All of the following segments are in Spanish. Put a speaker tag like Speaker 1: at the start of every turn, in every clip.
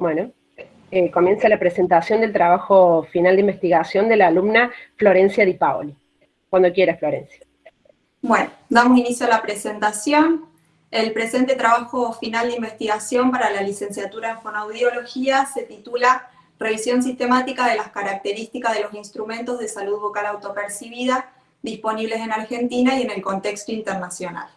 Speaker 1: Bueno, eh, comienza la presentación del trabajo final de investigación de la alumna Florencia Di Paoli. Cuando quieras, Florencia.
Speaker 2: Bueno, damos inicio a la presentación. El presente trabajo final de investigación para la licenciatura en fonoaudiología se titula Revisión sistemática de las características de los instrumentos de salud vocal autopercibida disponibles en Argentina y en el contexto internacional.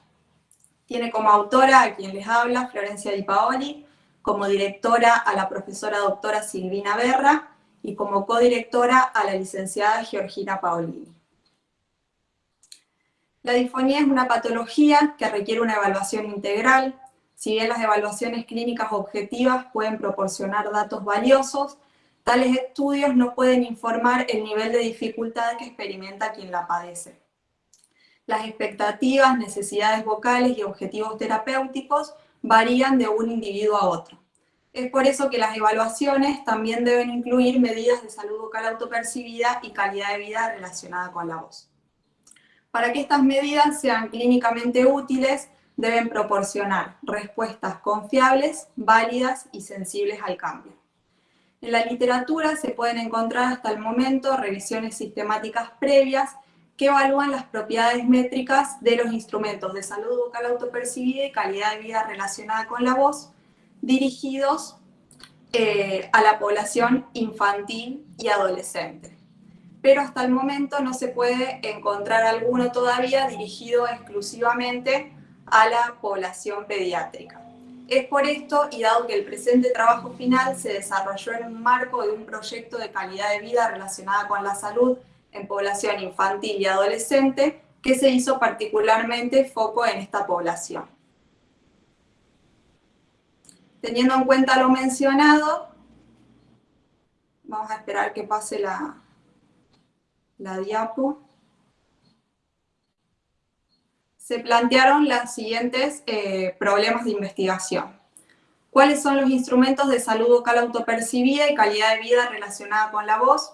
Speaker 2: Tiene como autora a quien les habla, Florencia Di Paoli, como directora a la profesora doctora Silvina Berra y como codirectora a la licenciada Georgina Paolini. La disfonía es una patología que requiere una evaluación integral, si bien las evaluaciones clínicas objetivas pueden proporcionar datos valiosos, tales estudios no pueden informar el nivel de dificultad que experimenta quien la padece. Las expectativas, necesidades vocales y objetivos terapéuticos varían de un individuo a otro. Es por eso que las evaluaciones también deben incluir medidas de salud vocal autopercibida y calidad de vida relacionada con la voz. Para que estas medidas sean clínicamente útiles, deben proporcionar respuestas confiables, válidas y sensibles al cambio. En la literatura se pueden encontrar hasta el momento revisiones sistemáticas previas que evalúan las propiedades métricas de los instrumentos de salud vocal autopercibida y calidad de vida relacionada con la voz, dirigidos eh, a la población infantil y adolescente. Pero hasta el momento no se puede encontrar alguno todavía dirigido exclusivamente a la población pediátrica. Es por esto, y dado que el presente trabajo final se desarrolló en un marco de un proyecto de calidad de vida relacionada con la salud en población infantil y adolescente, que se hizo particularmente foco en esta población. Teniendo en cuenta lo mencionado, vamos a esperar que pase la, la diapo. Se plantearon los siguientes eh, problemas de investigación. ¿Cuáles son los instrumentos de salud vocal autopercibida y calidad de vida relacionada con la voz?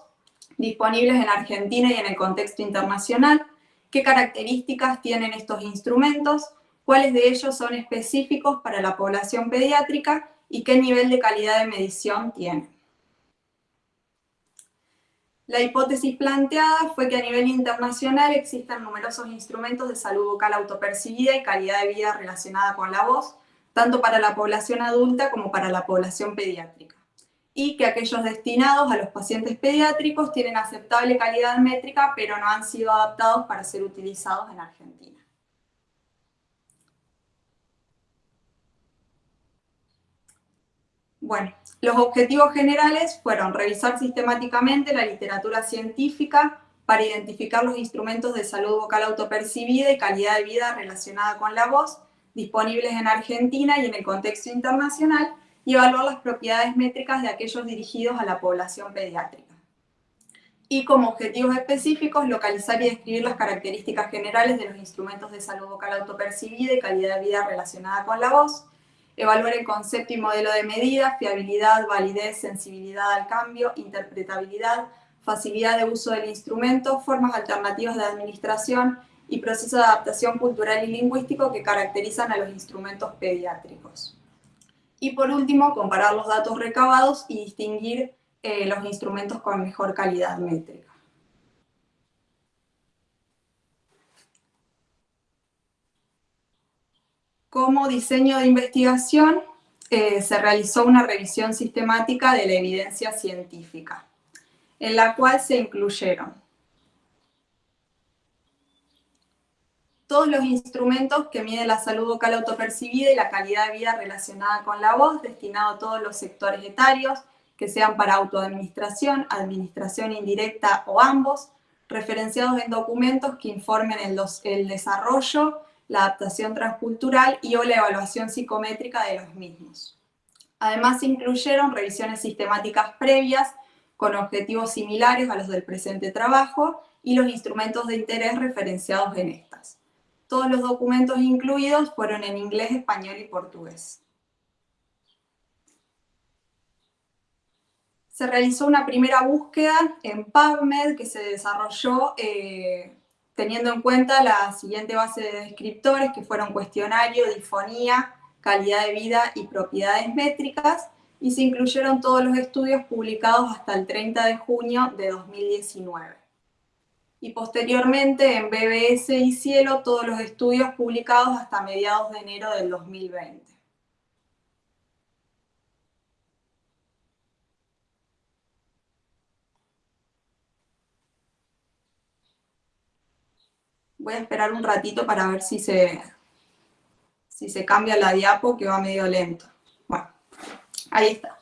Speaker 2: disponibles en Argentina y en el contexto internacional, qué características tienen estos instrumentos, cuáles de ellos son específicos para la población pediátrica y qué nivel de calidad de medición tienen. La hipótesis planteada fue que a nivel internacional existen numerosos instrumentos de salud vocal autopercibida y calidad de vida relacionada con la voz, tanto para la población adulta como para la población pediátrica y que aquellos destinados a los pacientes pediátricos tienen aceptable calidad métrica, pero no han sido adaptados para ser utilizados en Argentina. Bueno, los objetivos generales fueron revisar sistemáticamente la literatura científica para identificar los instrumentos de salud vocal autopercibida y calidad de vida relacionada con la voz, disponibles en Argentina y en el contexto internacional, y evaluar las propiedades métricas de aquellos dirigidos a la población pediátrica. Y como objetivos específicos, localizar y describir las características generales de los instrumentos de salud vocal autopercibida y calidad de vida relacionada con la voz, evaluar el concepto y modelo de medida, fiabilidad, validez, sensibilidad al cambio, interpretabilidad, facilidad de uso del instrumento, formas alternativas de administración y proceso de adaptación cultural y lingüístico que caracterizan a los instrumentos pediátricos. Y por último, comparar los datos recabados y distinguir eh, los instrumentos con mejor calidad métrica. Como diseño de investigación, eh, se realizó una revisión sistemática de la evidencia científica, en la cual se incluyeron todos los instrumentos que miden la salud vocal autopercibida y la calidad de vida relacionada con la voz, destinado a todos los sectores etarios, que sean para autoadministración, administración indirecta o ambos, referenciados en documentos que informen el, el desarrollo, la adaptación transcultural y o la evaluación psicométrica de los mismos. Además se incluyeron revisiones sistemáticas previas con objetivos similares a los del presente trabajo y los instrumentos de interés referenciados en estas. Todos los documentos incluidos fueron en inglés, español y portugués. Se realizó una primera búsqueda en PubMed que se desarrolló eh, teniendo en cuenta la siguiente base de descriptores que fueron cuestionario, difonía, calidad de vida y propiedades métricas, y se incluyeron todos los estudios publicados hasta el 30 de junio de 2019. Y posteriormente en BBS y Cielo todos los estudios publicados hasta mediados de enero del 2020. Voy a esperar un ratito para ver si se, si se cambia la diapo, que va medio lento. Bueno, ahí está.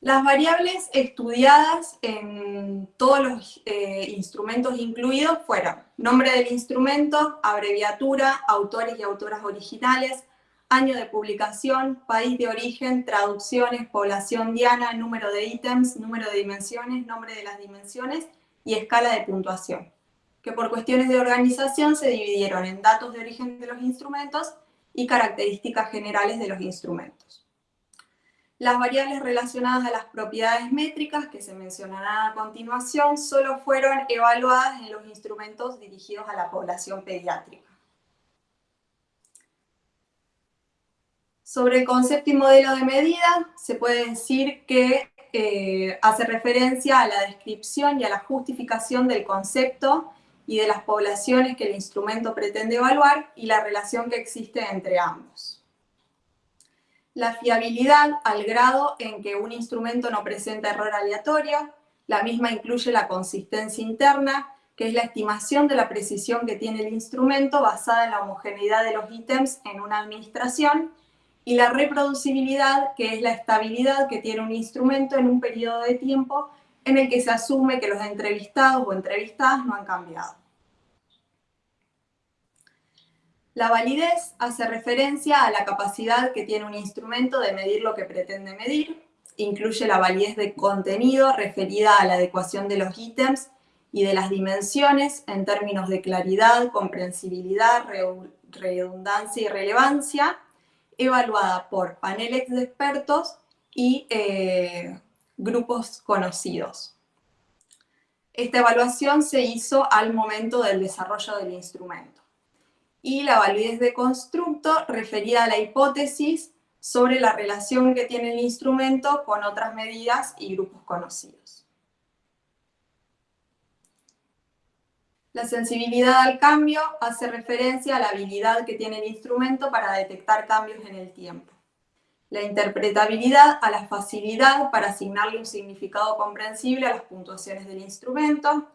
Speaker 2: Las variables estudiadas en todos los eh, instrumentos incluidos fueron nombre del instrumento, abreviatura, autores y autoras originales, año de publicación, país de origen, traducciones, población diana, número de ítems, número de dimensiones, nombre de las dimensiones y escala de puntuación que por cuestiones de organización se dividieron en datos de origen de los instrumentos y características generales de los instrumentos. Las variables relacionadas a las propiedades métricas que se mencionarán a continuación solo fueron evaluadas en los instrumentos dirigidos a la población pediátrica. Sobre el concepto y modelo de medida, se puede decir que eh, hace referencia a la descripción y a la justificación del concepto y de las poblaciones que el instrumento pretende evaluar y la relación que existe entre ambos. La fiabilidad al grado en que un instrumento no presenta error aleatorio, la misma incluye la consistencia interna, que es la estimación de la precisión que tiene el instrumento basada en la homogeneidad de los ítems en una administración, y la reproducibilidad, que es la estabilidad que tiene un instrumento en un periodo de tiempo en el que se asume que los entrevistados o entrevistadas no han cambiado. La validez hace referencia a la capacidad que tiene un instrumento de medir lo que pretende medir, incluye la validez de contenido referida a la adecuación de los ítems y de las dimensiones en términos de claridad, comprensibilidad, redundancia y relevancia, evaluada por paneles de expertos y eh, grupos conocidos. Esta evaluación se hizo al momento del desarrollo del instrumento y la validez de constructo referida a la hipótesis sobre la relación que tiene el instrumento con otras medidas y grupos conocidos. La sensibilidad al cambio hace referencia a la habilidad que tiene el instrumento para detectar cambios en el tiempo. La interpretabilidad a la facilidad para asignarle un significado comprensible a las puntuaciones del instrumento,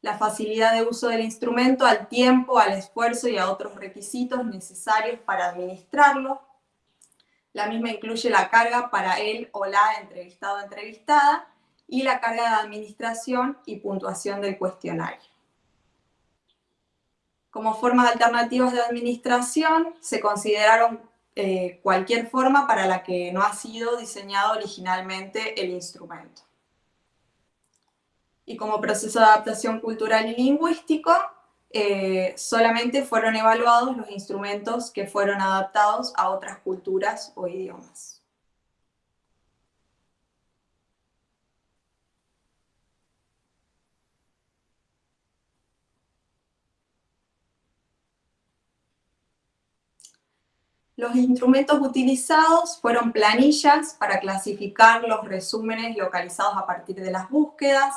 Speaker 2: la facilidad de uso del instrumento al tiempo, al esfuerzo y a otros requisitos necesarios para administrarlo. La misma incluye la carga para él o la entrevistado entrevistada y la carga de administración y puntuación del cuestionario. Como formas alternativas de administración se consideraron eh, cualquier forma para la que no ha sido diseñado originalmente el instrumento y como proceso de adaptación cultural y lingüístico, eh, solamente fueron evaluados los instrumentos que fueron adaptados a otras culturas o idiomas. Los instrumentos utilizados fueron planillas para clasificar los resúmenes localizados a partir de las búsquedas,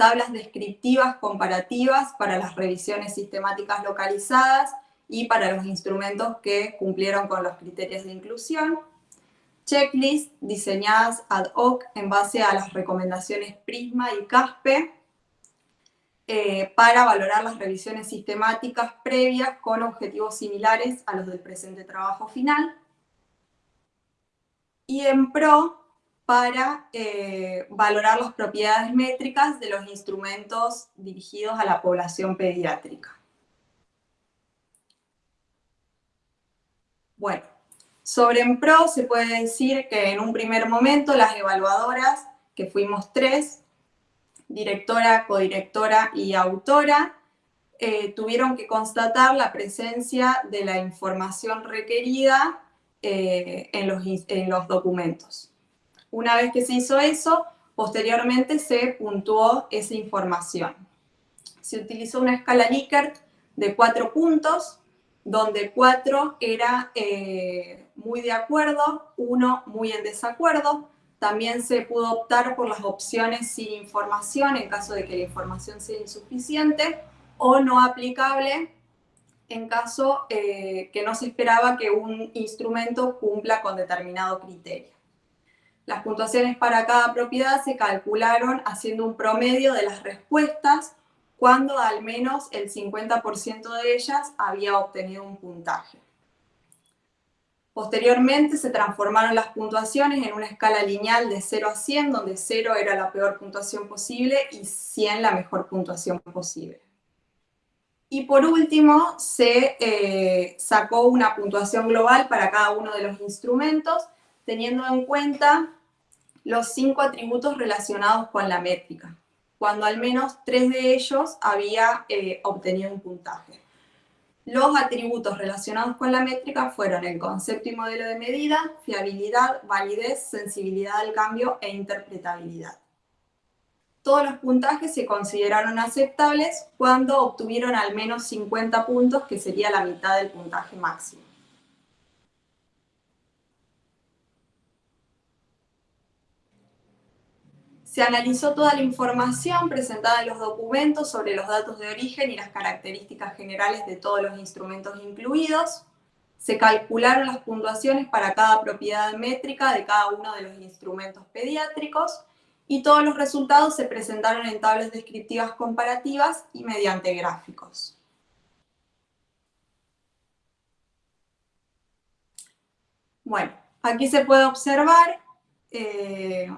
Speaker 2: tablas descriptivas comparativas para las revisiones sistemáticas localizadas y para los instrumentos que cumplieron con los criterios de inclusión, checklists diseñadas ad hoc en base a las recomendaciones PRISMA y CASPE eh, para valorar las revisiones sistemáticas previas con objetivos similares a los del presente trabajo final, y en PRO para eh, valorar las propiedades métricas de los instrumentos dirigidos a la población pediátrica. Bueno, sobre EMPRO se puede decir que en un primer momento las evaluadoras, que fuimos tres, directora, codirectora y autora, eh, tuvieron que constatar la presencia de la información requerida eh, en, los, en los documentos. Una vez que se hizo eso, posteriormente se puntuó esa información. Se utilizó una escala Likert de cuatro puntos, donde 4 era eh, muy de acuerdo, 1 muy en desacuerdo. También se pudo optar por las opciones sin información en caso de que la información sea insuficiente o no aplicable en caso eh, que no se esperaba que un instrumento cumpla con determinado criterio. Las puntuaciones para cada propiedad se calcularon haciendo un promedio de las respuestas cuando al menos el 50% de ellas había obtenido un puntaje. Posteriormente se transformaron las puntuaciones en una escala lineal de 0 a 100, donde 0 era la peor puntuación posible y 100 la mejor puntuación posible. Y por último, se eh, sacó una puntuación global para cada uno de los instrumentos, teniendo en cuenta los cinco atributos relacionados con la métrica, cuando al menos tres de ellos había eh, obtenido un puntaje. Los atributos relacionados con la métrica fueron el concepto y modelo de medida, fiabilidad, validez, sensibilidad al cambio e interpretabilidad. Todos los puntajes se consideraron aceptables cuando obtuvieron al menos 50 puntos, que sería la mitad del puntaje máximo. Se analizó toda la información presentada en los documentos sobre los datos de origen y las características generales de todos los instrumentos incluidos. Se calcularon las puntuaciones para cada propiedad métrica de cada uno de los instrumentos pediátricos y todos los resultados se presentaron en tablas descriptivas comparativas y mediante gráficos. Bueno, aquí se puede observar eh,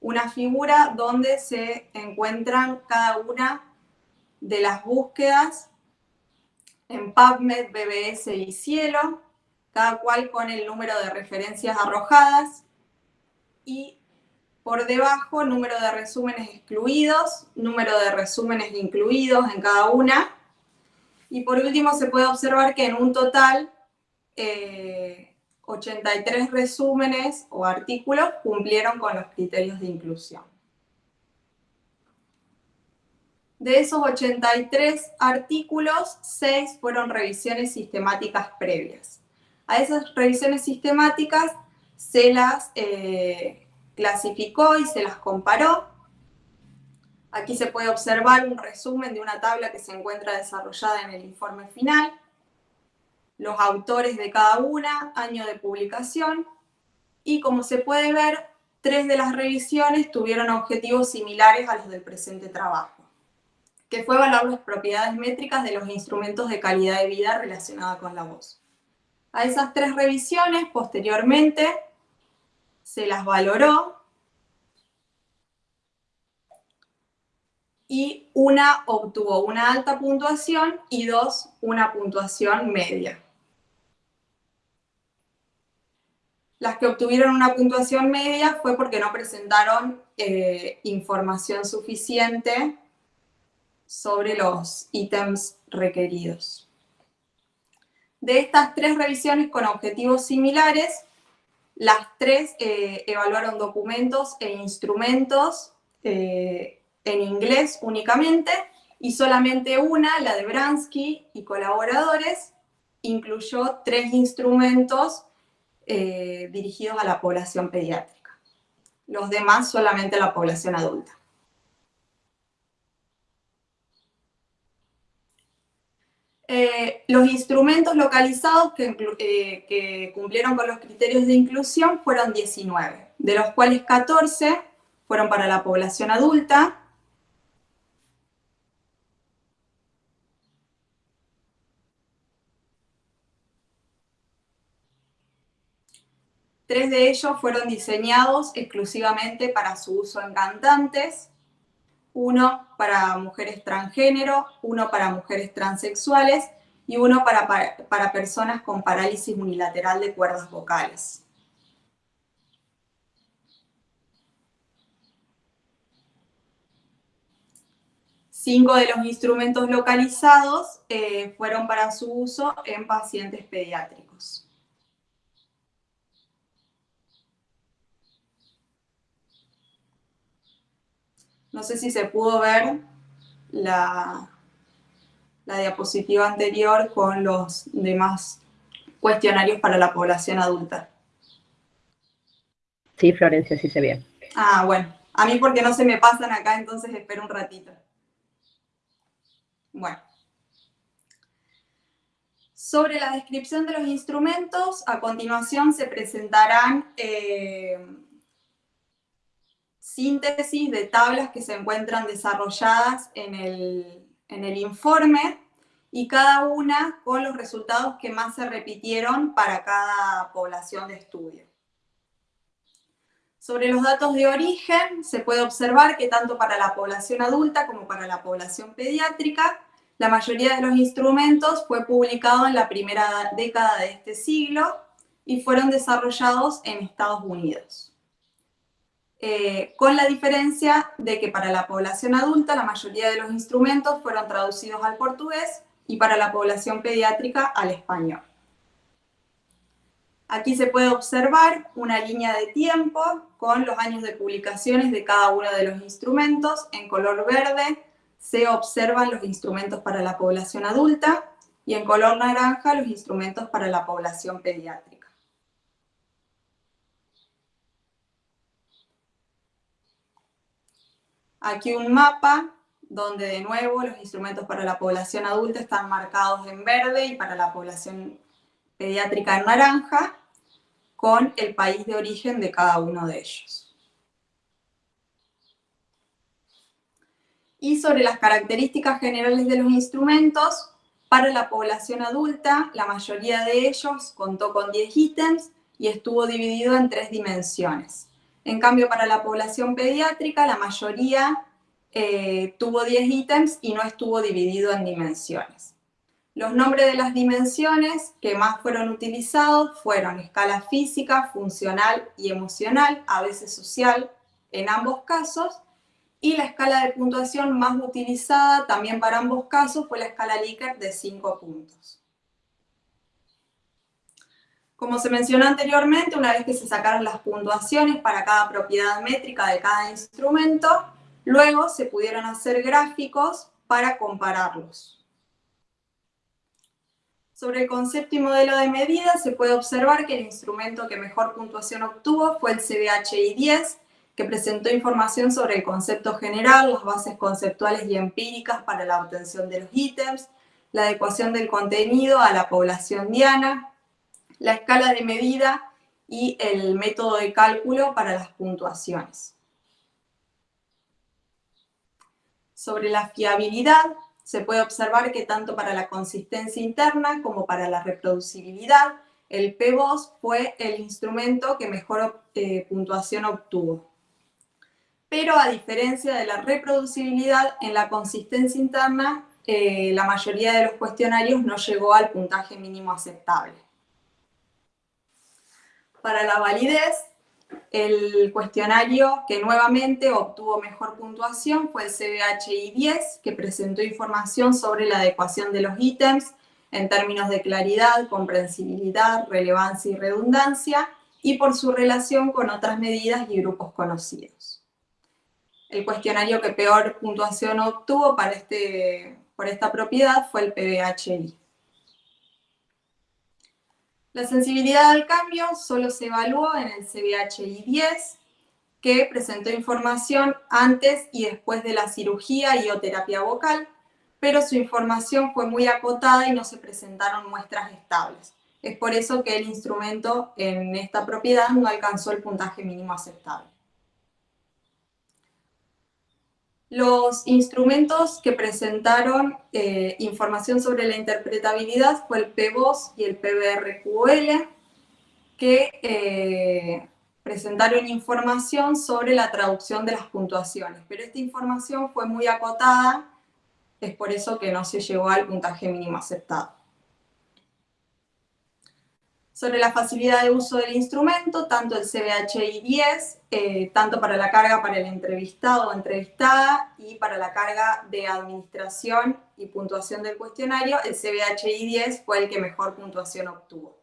Speaker 2: una figura donde se encuentran cada una de las búsquedas en PubMed, BBS y Cielo, cada cual con el número de referencias arrojadas y por debajo número de resúmenes excluidos, número de resúmenes incluidos en cada una. Y por último se puede observar que en un total eh, 83 resúmenes o artículos cumplieron con los criterios de inclusión. De esos 83 artículos, 6 fueron revisiones sistemáticas previas. A esas revisiones sistemáticas se las eh, clasificó y se las comparó. Aquí se puede observar un resumen de una tabla que se encuentra desarrollada en el informe final los autores de cada una, año de publicación, y como se puede ver, tres de las revisiones tuvieron objetivos similares a los del presente trabajo, que fue evaluar las propiedades métricas de los instrumentos de calidad de vida relacionada con la voz. A esas tres revisiones, posteriormente, se las valoró y una obtuvo una alta puntuación y dos una puntuación media. Las que obtuvieron una puntuación media fue porque no presentaron eh, información suficiente sobre los ítems requeridos. De estas tres revisiones con objetivos similares, las tres eh, evaluaron documentos e instrumentos eh, en inglés únicamente, y solamente una, la de Bransky y colaboradores, incluyó tres instrumentos eh, dirigidos a la población pediátrica. Los demás solamente a la población adulta. Eh, los instrumentos localizados eh, que, cumplieron con los criterios de inclusión fueron 19, de los cuales 14 fueron para la población adulta, Tres de ellos fueron diseñados exclusivamente para su uso en cantantes, uno para mujeres transgénero, uno para mujeres transexuales y uno para, para, personas con parálisis unilateral de cuerdas vocales. Cinco de los instrumentos localizados eh, fueron para su uso en pacientes pediátricos. No sé si se pudo ver la, la diapositiva anterior con los demás cuestionarios para la población adulta.
Speaker 1: Sí, Florencia, sí se ve.
Speaker 2: Ah, bueno. A mí porque no se me pasan acá, entonces espero un ratito. Bueno. Sobre la descripción de los instrumentos, a continuación se presentarán eh, síntesis de tablas que se encuentran desarrolladas en el, en el informe y cada una con los resultados que más se repitieron para cada población de estudio. Sobre los datos de origen, se puede observar que tanto para la población adulta como para la población pediátrica, la mayoría de los instrumentos fue publicado en la primera década de este siglo y fueron desarrollados en Estados Unidos. Eh, con la diferencia de que para la población adulta la mayoría de los instrumentos fueron traducidos al portugués y para la población pediátrica al español. Aquí se puede observar una línea de tiempo con los años de publicaciones de cada uno de los instrumentos. En color verde se observan los instrumentos para la población adulta y en color naranja los instrumentos para la población pediátrica. Aquí un mapa donde de nuevo los instrumentos para la población adulta están marcados en verde y para la población pediátrica en naranja, con el país de origen de cada uno de ellos. Y sobre las características generales de los instrumentos, para la población adulta, la mayoría de ellos contó con 10 ítems y estuvo dividido en tres dimensiones. En cambio, para la población pediátrica, la mayoría eh, tuvo 10 ítems y no estuvo dividido en dimensiones. Los nombres de las dimensiones que más fueron utilizados fueron escala física, funcional y emocional, a veces social, en ambos casos, y la escala de puntuación más utilizada también para ambos casos fue la escala Likert de 5 puntos. Como se mencionó anteriormente, una vez que se sacaron las puntuaciones para cada propiedad métrica de cada instrumento, luego se pudieron hacer gráficos para compararlos. Sobre el concepto y modelo de medida se puede observar que el instrumento que mejor puntuación obtuvo fue el CBHI 10, que presentó información sobre el concepto general, las bases conceptuales y empíricas para la obtención de los ítems, la adecuación del contenido a la población diana, la escala de medida y el método de cálculo para las puntuaciones. Sobre la fiabilidad, se puede observar que tanto para la consistencia interna como para la reproducibilidad, el PBOS fue el instrumento que mejor eh, puntuación obtuvo. Pero a diferencia de la reproducibilidad, en la consistencia interna, eh, la mayoría de los cuestionarios no llegó al puntaje mínimo aceptable. Para la validez, el cuestionario que nuevamente obtuvo mejor puntuación fue el CBHI 10, que presentó información sobre la adecuación de los ítems en términos de claridad, comprensibilidad, relevancia y redundancia, y por su relación con otras medidas y grupos conocidos. El cuestionario que peor puntuación obtuvo para este, por esta propiedad fue el PBHI. La sensibilidad al cambio solo se evaluó en el CBHI 10, que presentó información antes y después de la cirugía y o terapia vocal, pero su información fue muy acotada y no se presentaron muestras estables. Es por eso que el instrumento en esta propiedad no alcanzó el puntaje mínimo aceptable. Los instrumentos que presentaron eh, información sobre la interpretabilidad fue el PBOS y el PBRQL, que eh, presentaron información sobre la traducción de las puntuaciones, pero esta información fue muy acotada, es por eso que no se llegó al puntaje mínimo aceptado sobre la facilidad de uso del instrumento, tanto el CBHI 10, eh, tanto para la carga para el entrevistado o entrevistada y para la carga de administración y puntuación del cuestionario, el CBHI 10 fue el que mejor puntuación obtuvo.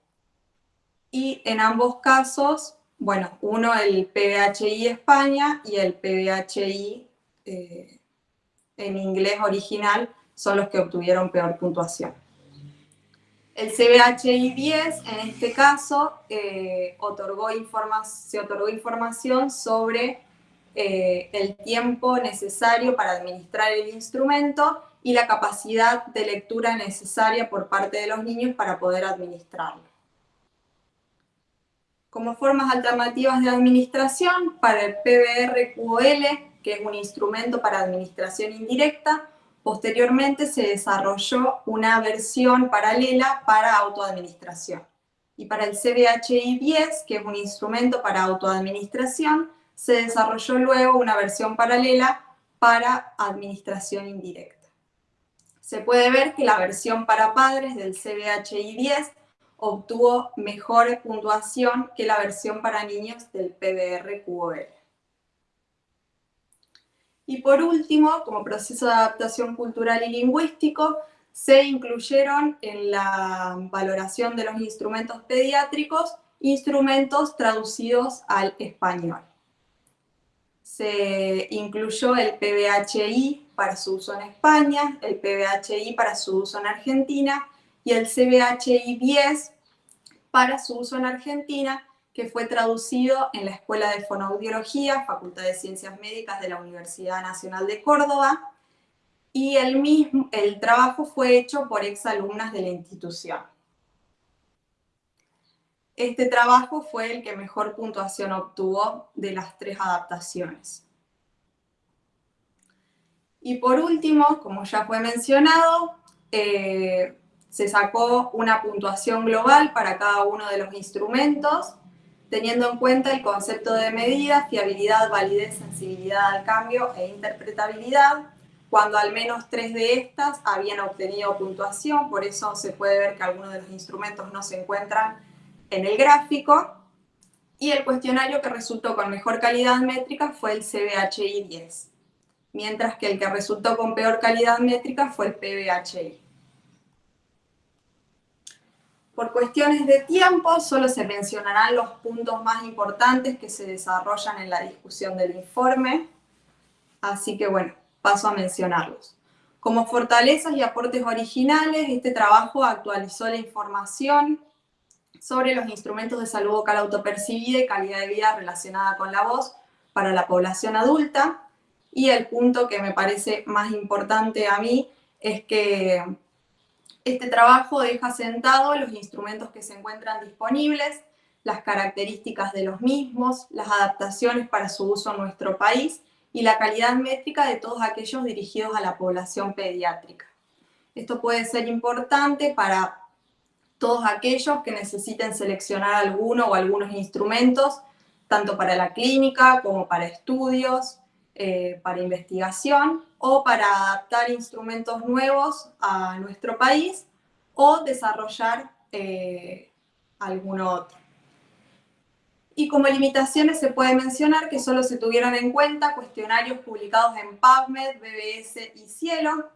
Speaker 2: Y en ambos casos, bueno, uno el PBHI España y el PBHI eh, en inglés original son los que obtuvieron peor puntuación. El CBHI 10, en este caso, eh, otorgó se otorgó información sobre eh, el tiempo necesario para administrar el instrumento y la capacidad de lectura necesaria por parte de los niños para poder administrarlo. Como formas alternativas de administración, para el PBR-QOL, que es un instrumento para administración indirecta, Posteriormente se desarrolló una versión paralela para autoadministración. Y para el CBHI-10, que es un instrumento para autoadministración, se desarrolló luego una versión paralela para administración indirecta. Se puede ver que la versión para padres del CBHI-10 obtuvo mejor puntuación que la versión para niños del PBR-QOL. Y por último, como proceso de adaptación cultural y lingüístico, se incluyeron en la valoración de los instrumentos pediátricos instrumentos traducidos al español. Se incluyó el PBHI para su uso en España, el PBHI para su uso en Argentina y el CBHI 10 para su uso en Argentina que fue traducido en la Escuela de Fonoaudiología, Facultad de Ciencias Médicas de la Universidad Nacional de Córdoba, y el, mismo, el trabajo fue hecho por exalumnas de la institución. Este trabajo fue el que mejor puntuación obtuvo de las tres adaptaciones. Y por último, como ya fue mencionado, eh, se sacó una puntuación global para cada uno de los instrumentos teniendo en cuenta el concepto de medida, fiabilidad, validez, sensibilidad al cambio e interpretabilidad, cuando al menos tres de estas habían obtenido puntuación, por eso se puede ver que algunos de los instrumentos no se encuentran en el gráfico, y el cuestionario que resultó con mejor calidad métrica fue el CBHI 10, mientras que el que resultó con peor calidad métrica fue el PBHI. Por cuestiones de tiempo, solo se mencionarán los puntos más importantes que se desarrollan en la discusión del informe, así que bueno, paso a mencionarlos. Como fortalezas y aportes originales, este trabajo actualizó la información sobre los instrumentos de salud vocal autopercibida y calidad de vida relacionada con la voz para la población adulta, y el punto que me parece más importante a mí es que este trabajo deja sentado los instrumentos que se encuentran disponibles, las características de los mismos, las adaptaciones para su uso en nuestro país y la calidad métrica de todos aquellos dirigidos a la población pediátrica. Esto puede ser importante para todos aquellos que necesiten seleccionar alguno o algunos instrumentos, tanto para la clínica como para estudios, eh, para investigación o para adaptar instrumentos nuevos a nuestro país o desarrollar eh, alguno otro. Y como limitaciones se puede mencionar que solo se tuvieron en cuenta cuestionarios publicados en PubMed, BBS y Cielo,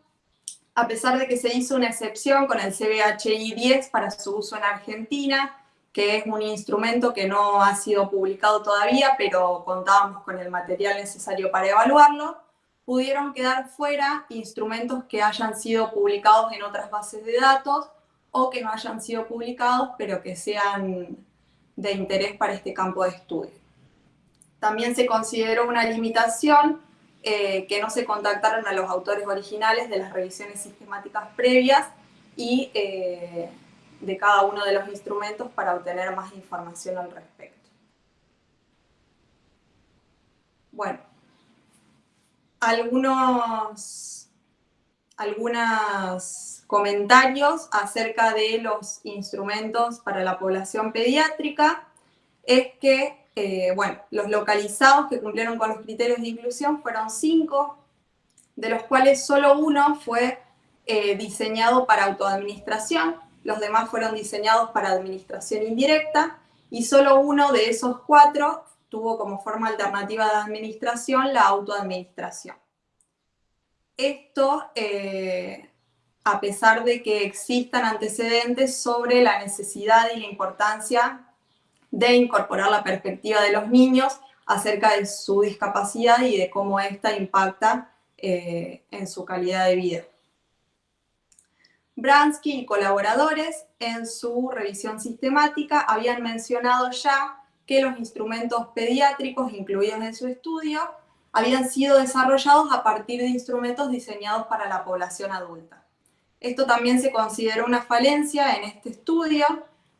Speaker 2: a pesar de que se hizo una excepción con el CBHI 10 para su uso en Argentina, que es un instrumento que no ha sido publicado todavía, pero contábamos con el material necesario para evaluarlo, pudieron quedar fuera instrumentos que hayan sido publicados en otras bases de datos o que no hayan sido publicados, pero que sean de interés para este campo de estudio. También se consideró una limitación eh, que no se contactaron a los autores originales de las revisiones sistemáticas previas y eh, de cada uno de los instrumentos para obtener más información al respecto. Bueno, algunos, algunos comentarios acerca de los instrumentos para la población pediátrica es que, eh, bueno, los localizados que cumplieron con los criterios de inclusión fueron cinco, de los cuales solo uno fue eh, diseñado para autoadministración, los demás fueron diseñados para administración indirecta, y solo uno de esos cuatro tuvo como forma alternativa de administración la autoadministración. Esto, eh, a pesar de que existan antecedentes sobre la necesidad y la importancia de incorporar la perspectiva de los niños acerca de su discapacidad y de cómo ésta impacta eh, en su calidad de vida. Bransky y colaboradores en su revisión sistemática habían mencionado ya que los instrumentos pediátricos incluidos en su estudio habían sido desarrollados a partir de instrumentos diseñados para la población adulta. Esto también se consideró una falencia en este estudio,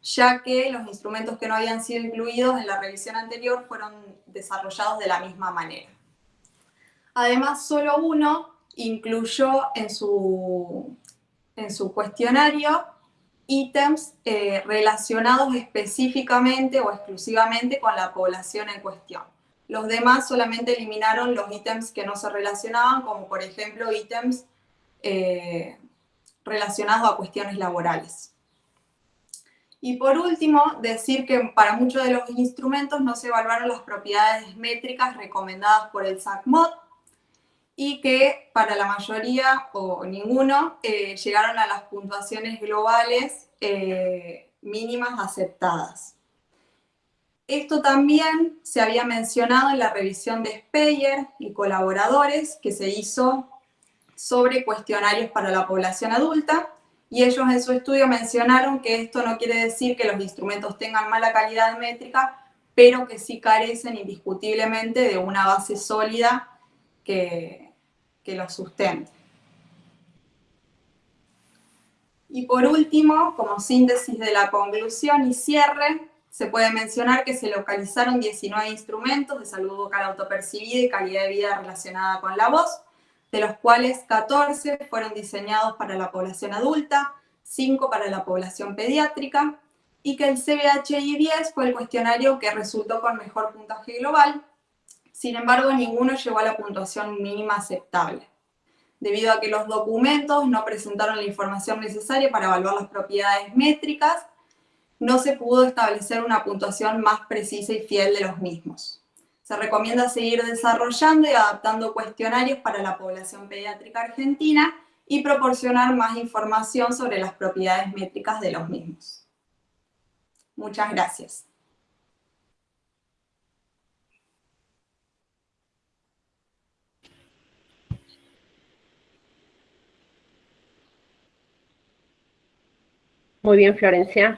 Speaker 2: ya que los instrumentos que no habían sido incluidos en la revisión anterior fueron desarrollados de la misma manera. Además, solo uno incluyó en su, en su cuestionario ítems eh, relacionados específicamente o exclusivamente con la población en cuestión. Los demás solamente eliminaron los ítems que no se relacionaban, como por ejemplo ítems eh, relacionados a cuestiones laborales. Y por último, decir que para muchos de los instrumentos no se evaluaron las propiedades métricas recomendadas por el SACMOD, y que para la mayoría o ninguno eh, llegaron a las puntuaciones globales eh, mínimas aceptadas. Esto también se había mencionado en la revisión de Speyer y colaboradores que se hizo sobre cuestionarios para la población adulta, y ellos en su estudio mencionaron que esto no quiere decir que los instrumentos tengan mala calidad métrica, pero que sí carecen indiscutiblemente de una base sólida que, que lo sustente. Y por último, como síntesis de la conclusión y cierre, se puede mencionar que se localizaron 19 instrumentos de salud vocal autopercibida y calidad de vida relacionada con la voz, de los cuales 14 fueron diseñados para la población adulta, 5 para la población pediátrica, y que el CBHI-10 fue el cuestionario que resultó con mejor puntaje global, sin embargo, ninguno llegó a la puntuación mínima aceptable, debido a que los documentos no presentaron la información necesaria para evaluar las propiedades métricas, no se pudo establecer una puntuación más precisa y fiel de los mismos. Se recomienda seguir desarrollando y adaptando cuestionarios para la población pediátrica argentina y proporcionar más información sobre las propiedades métricas de los mismos. Muchas gracias.
Speaker 1: Muy bien, Florencia.